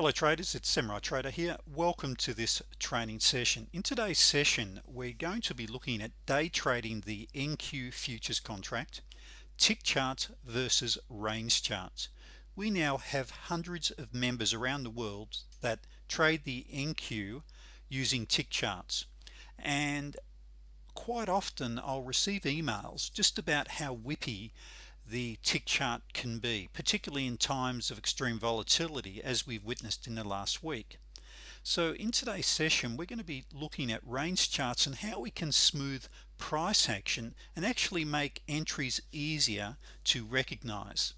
Hello traders, it's Samurai Trader here. Welcome to this training session. In today's session, we're going to be looking at day trading the NQ futures contract, tick charts versus range charts. We now have hundreds of members around the world that trade the NQ using tick charts. And quite often I'll receive emails just about how whippy the tick chart can be particularly in times of extreme volatility as we've witnessed in the last week. So in today's session we're going to be looking at range charts and how we can smooth price action and actually make entries easier to recognize.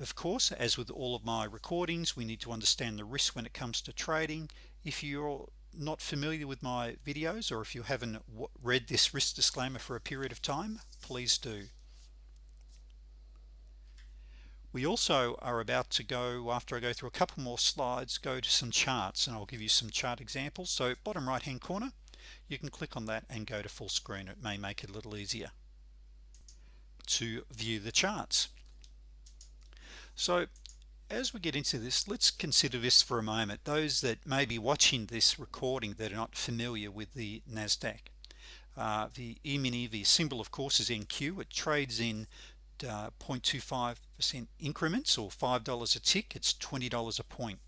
Of course as with all of my recordings we need to understand the risk when it comes to trading. If you're not familiar with my videos or if you haven't read this risk disclaimer for a period of time please do we also are about to go after I go through a couple more slides go to some charts and I'll give you some chart examples. So bottom right hand corner you can click on that and go to full screen. It may make it a little easier to view the charts. So as we get into this let's consider this for a moment. Those that may be watching this recording that are not familiar with the Nasdaq uh, the E-mini the symbol of course is NQ it trades in 0.25% uh, increments or $5 a tick it's $20 a point.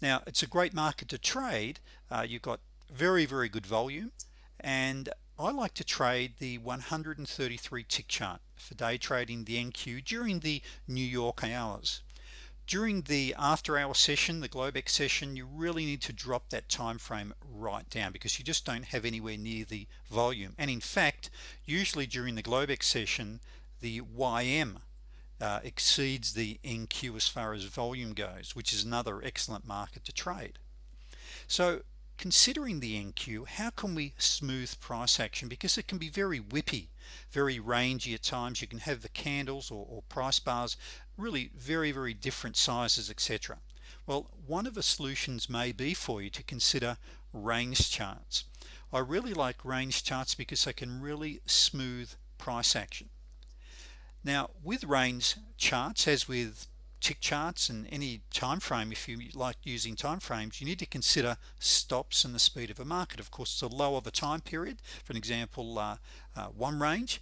Now it's a great market to trade. Uh, you've got very very good volume and I like to trade the 133 tick chart for day trading the NQ during the New York hours. During the after hour session the Globex session you really need to drop that time frame right down because you just don't have anywhere near the volume. And in fact usually during the Globex session the YM uh, exceeds the NQ as far as volume goes which is another excellent market to trade. So considering the NQ how can we smooth price action? Because it can be very whippy very rangy at times. You can have the candles or, or price bars really very very different sizes etc well one of the solutions may be for you to consider range charts. I really like range charts because they can really smooth price action now with range charts as with tick charts and any time frame if you like using time frames you need to consider stops and the speed of a market. Of course the lower the time period for an example uh, uh, one range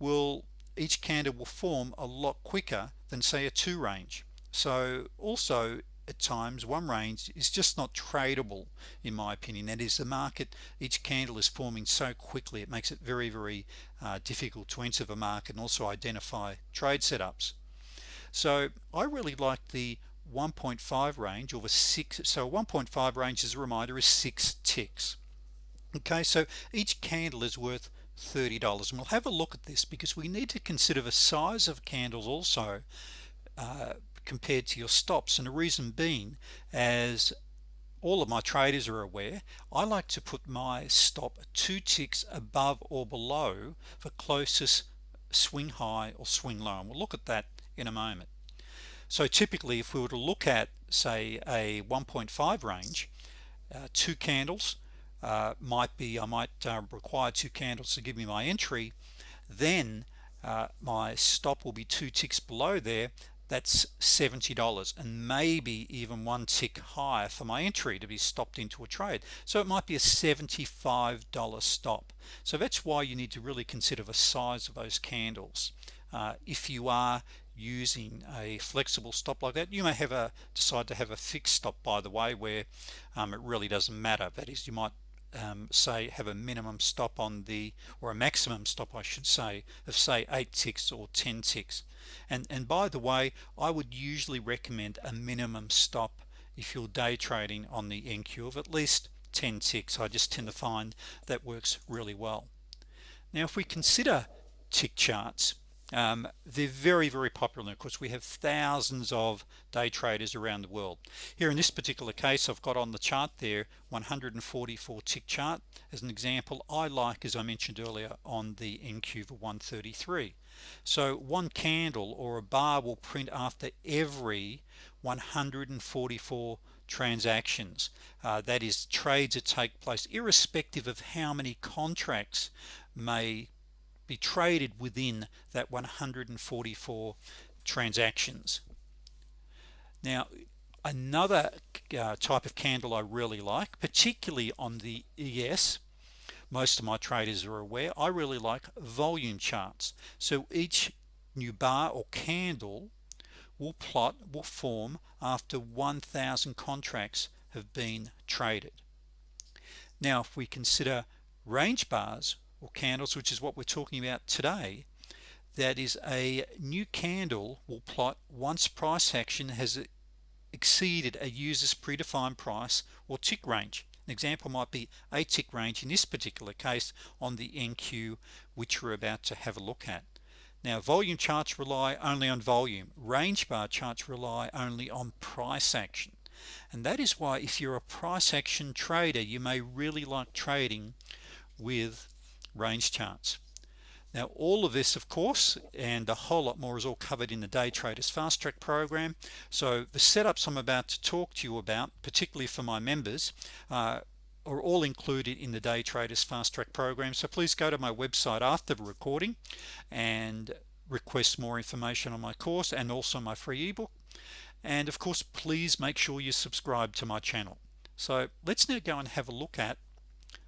will each candle will form a lot quicker than say a two range. So also at times one range is just not tradable in my opinion. That is the market each candle is forming so quickly it makes it very very uh, difficult to enter the market and also identify trade setups. So I really like the 1.5 range or the six so 1.5 range as a reminder is six ticks. Okay so each candle is worth $30 and we'll have a look at this because we need to consider the size of candles also uh, compared to your stops and the reason being as all of my traders are aware I like to put my stop two ticks above or below the closest swing high or swing low and we'll look at that in a moment. So typically if we were to look at say a 1.5 range uh, two candles uh, might be I might uh, require two candles to give me my entry then uh, my stop will be two ticks below there that's $70 and maybe even one tick higher for my entry to be stopped into a trade. So it might be a $75 stop. So that's why you need to really consider the size of those candles. Uh, if you are using a flexible stop like that you may have a decide to have a fixed stop by the way where um, it really doesn't matter. That is you might um, say have a minimum stop on the or a maximum stop I should say of say 8 ticks or 10 ticks. And and by the way I would usually recommend a minimum stop if you're day trading on the NQ of at least 10 ticks. I just tend to find that works really well. Now if we consider tick charts um, they're very very popular. Of course we have thousands of day traders around the world. Here in this particular case I've got on the chart there 144 tick chart. As an example I like as I mentioned earlier on the NQ for 133 so one candle or a bar will print after every 144 transactions. Uh, that is trades that take place irrespective of how many contracts may be traded within that 144 transactions. Now another uh, type of candle I really like particularly on the ES most of my traders are aware I really like volume charts. So each new bar or candle will plot will form after 1,000 contracts have been traded. Now if we consider range bars or candles which is what we're talking about today that is a new candle will plot once price action has exceeded a user's predefined price or tick range. An example might be a tick range in this particular case on the NQ which we're about to have a look at. Now volume charts rely only on volume. Range bar charts rely only on price action. And that is why if you're a price action trader you may really like trading with range charts. Now all of this of course and a whole lot more is all covered in the day traders fast track program. So the setups I'm about to talk to you about particularly for my members uh, are all included in the day traders fast track program. So please go to my website after the recording and request more information on my course and also my free ebook. And of course please make sure you subscribe to my channel. So let's now go and have a look at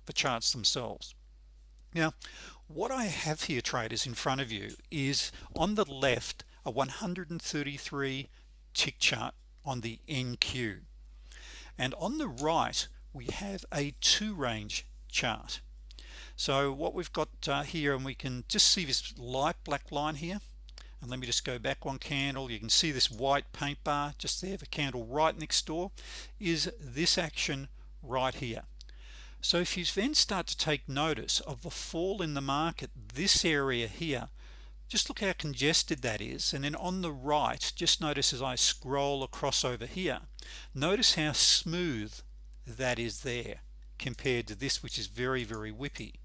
the charts themselves now what I have here traders in front of you is on the left a 133 tick chart on the NQ and on the right we have a two range chart. So what we've got uh, here and we can just see this light black line here. And let me just go back one candle. You can see this white paint bar just there the candle right next door is this action right here so if you then start to take notice of the fall in the market this area here just look how congested that is. And then on the right just notice as I scroll across over here notice how smooth that is there compared to this which is very very whippy.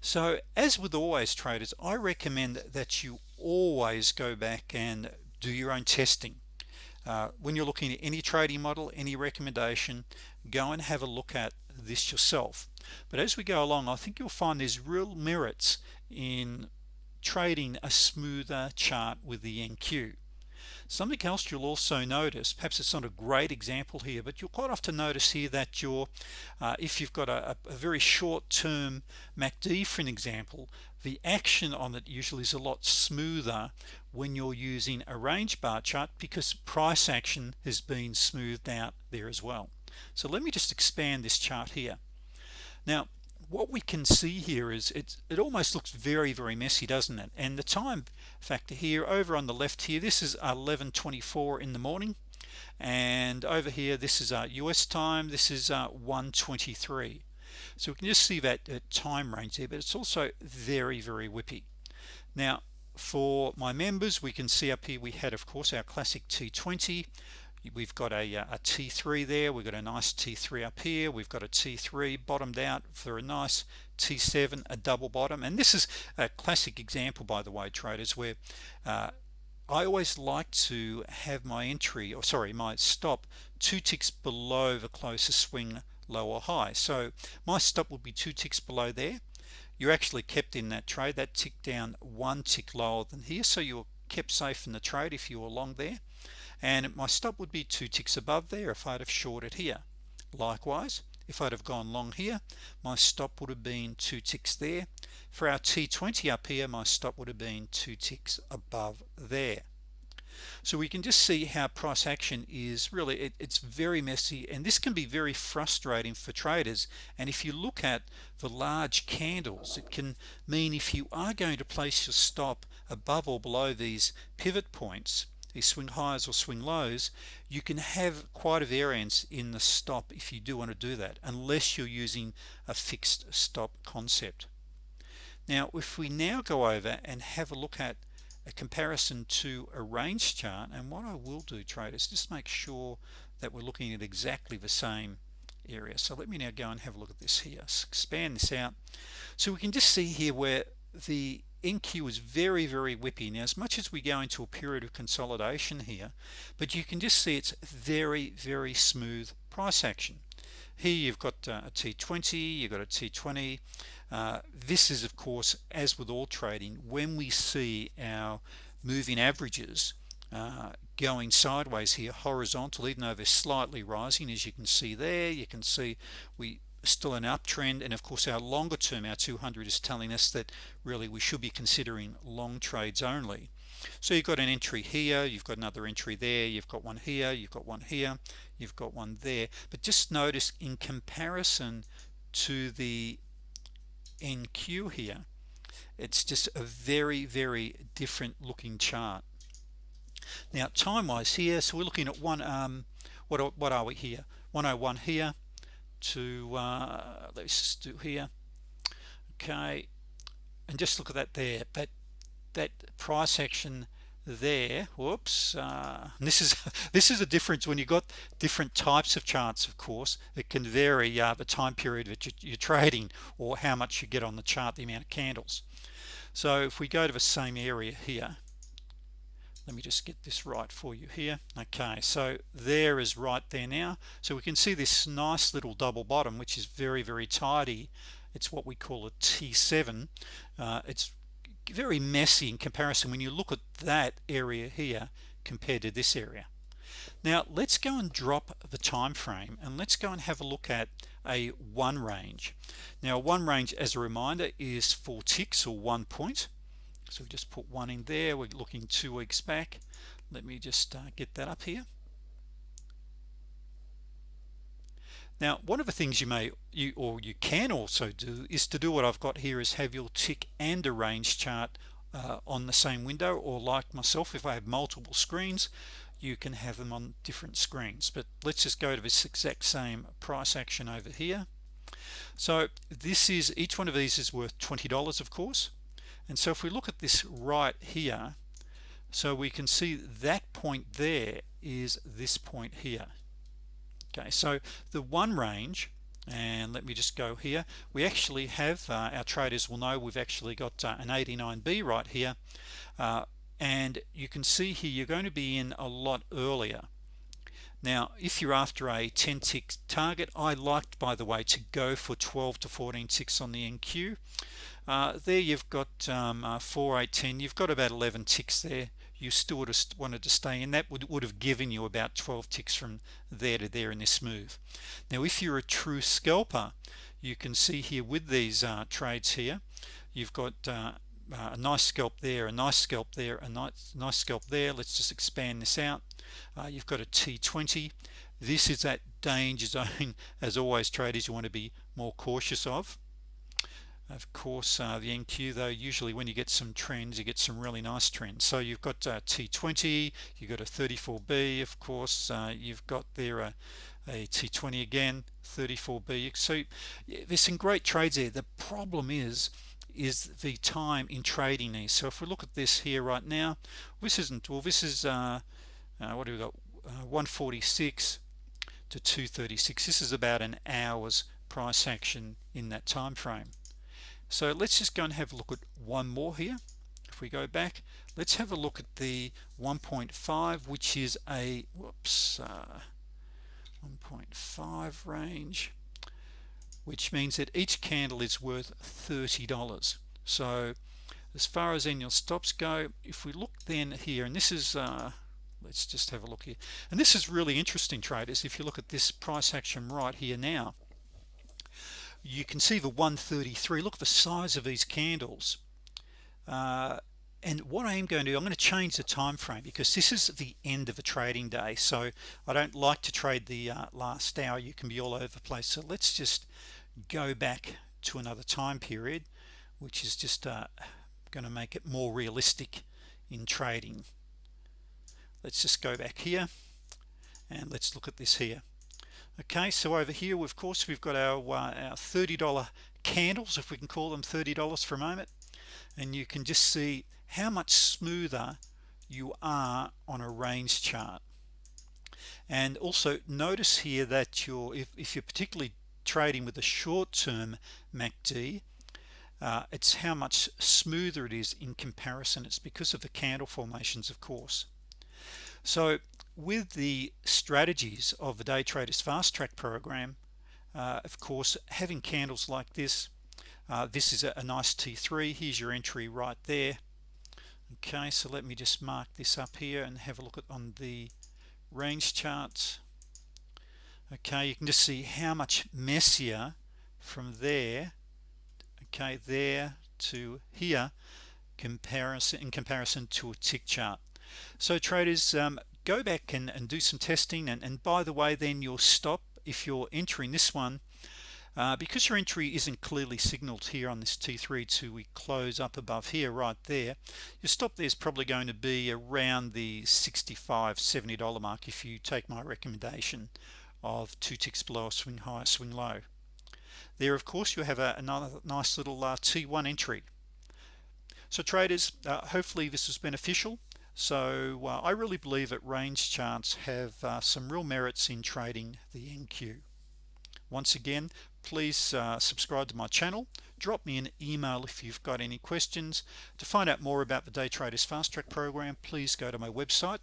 So as with always traders I recommend that you always go back and do your own testing. Uh, when you're looking at any trading model any recommendation go and have a look at this yourself. But as we go along I think you'll find there's real merits in trading a smoother chart with the NQ something else you'll also notice perhaps it's not a great example here but you'll quite often notice here that you're uh, if you've got a, a very short-term MACD for an example the action on it usually is a lot smoother when you're using a range bar chart because price action has been smoothed out there as well so let me just expand this chart here. Now what we can see here is it it almost looks very very messy doesn't it? And the time factor here over on the left here this is 1124 in the morning. And over here this is our US time this is uh, 123 so we can just see that uh, time range there but it's also very very whippy. Now for my members we can see up here we had of course our classic T20 we've got a, uh, a T3 there. We've got a nice T3 up here. We've got a T3 bottomed out for a nice T7 a double bottom. And this is a classic example by the way traders where uh, I always like to have my entry or sorry my stop two ticks below the closest swing low or high. So my stop would be two ticks below there. You're actually kept in that trade. That tick down one tick lower than here. So you're kept safe in the trade if you were long there and my stop would be two ticks above there if I'd have shorted here. Likewise if I'd have gone long here my stop would have been two ticks there. For our T20 up here my stop would have been two ticks above there. So we can just see how price action is really it, it's very messy and this can be very frustrating for traders. And if you look at the large candles it can mean if you are going to place your stop above or below these pivot points these swing highs or swing lows you can have quite a variance in the stop if you do want to do that unless you're using a fixed stop concept. Now if we now go over and have a look at a comparison to a range chart and what I will do traders just make sure that we're looking at exactly the same area. So let me now go and have a look at this here. Expand this out. So we can just see here where the NQ is very very whippy. Now as much as we go into a period of consolidation here but you can just see it's very very smooth price action. Here you've got uh, a T20 you've got a T20 uh, this is of course as with all trading when we see our moving averages uh, going sideways here horizontal even though they're slightly rising as you can see there you can see we still an uptrend and of course our longer term our 200 is telling us that really we should be considering long trades only. So you've got an entry here you've got another entry there you've got one here you've got one here you've got one there. But just notice in comparison to the NQ here it's just a very very different looking chart. Now time wise here so we're looking at one um what what are we here? 101 here to uh, let's just do here. Okay. And just look at that there. But that price action there whoops uh, this is this is a difference when you got different types of charts of course. It can vary uh, the time period that you're trading or how much you get on the chart the amount of candles. So if we go to the same area here let me just get this right for you here. Okay so there is right there now. So we can see this nice little double bottom which is very very tidy. It's what we call a T7 uh, it's very messy in comparison when you look at that area here compared to this area. Now let's go and drop the time frame and let's go and have a look at a one range. Now one range as a reminder is four ticks or one point so we just put one in there. We're looking two weeks back. Let me just uh, get that up here. Now one of the things you may you or you can also do is to do what I've got here is have your tick and a range chart uh, on the same window. Or like myself if I have multiple screens you can have them on different screens. But let's just go to this exact same price action over here. So this is each one of these is worth $20 of course and so if we look at this right here so we can see that point there is this point here. Okay so the one range and let me just go here. We actually have uh, our traders will know we've actually got uh, an 89b right here. Uh, and you can see here you're going to be in a lot earlier. Now if you're after a 10 tick target I liked by the way to go for 12 to 14 ticks on the NQ uh, there you've got um, uh, 4 8 10 you've got about 11 ticks there. You still would have wanted to stay in that would, would have given you about 12 ticks from there to there in this move. Now if you're a true scalper you can see here with these uh, trades here you've got uh, uh, a nice scalp there a nice scalp there a nice nice scalp there. Let's just expand this out. Uh, you've got a T20 this is that danger zone as always traders you want to be more cautious of of course uh, the NQ though usually when you get some trends you get some really nice trends. So you've got uh, T20 you've got a 34b of course uh, you've got there a, a T20 again 34b so there's some great trades there. The problem is is the time in trading these so if we look at this here right now this isn't well this is uh, uh what do we got? Uh, 146 to 236 this is about an hour's price action in that time frame so let's just go and have a look at one more here. If we go back let's have a look at the 1.5 which is a whoops uh, 1.5 range which means that each candle is worth $30 so as far as annual stops go if we look then here and this is uh, let's just have a look here. And this is really interesting traders if you look at this price action right here now you can see the 133 look at the size of these candles. Uh, and what I am going to do I'm going to change the time frame because this is the end of a trading day. So I don't like to trade the uh, last hour. You can be all over the place. So let's just go back to another time period which is just uh, going to make it more realistic in trading. Let's just go back here and let's look at this here okay so over here of course we've got our uh, our $30 candles if we can call them $30 for a moment. And you can just see how much smoother you are on a range chart. And also notice here that you're if, if you're particularly trading with a short-term MACD uh, it's how much smoother it is in comparison. It's because of the candle formations of course. So with the strategies of the day traders fast track program uh, of course having candles like this uh, this is a, a, nice t3 here's your entry right there. Okay so let me just mark this up here and have a look at on the range charts. Okay you can just see how much messier from there okay there to here comparison in comparison to a tick chart. So traders um, go back and, and do some testing. And, and by the way then you'll stop if you're entering this one uh, because your entry isn't clearly signaled here on this T3 to we close up above here right there your stop there is probably going to be around the 65 70 dollar mark if you take my recommendation of two ticks below swing high swing low. There of course you have a, another nice little uh, T1 entry. So traders uh, hopefully this was beneficial so uh, I really believe that range charts have uh, some real merits in trading the NQ once again please uh, subscribe to my channel drop me an email if you've got any questions. To find out more about the day traders fast track program please go to my website.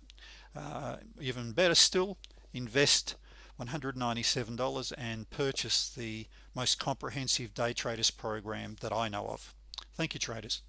Uh, even better still invest $197 and purchase the most comprehensive day traders program that I know of. Thank you traders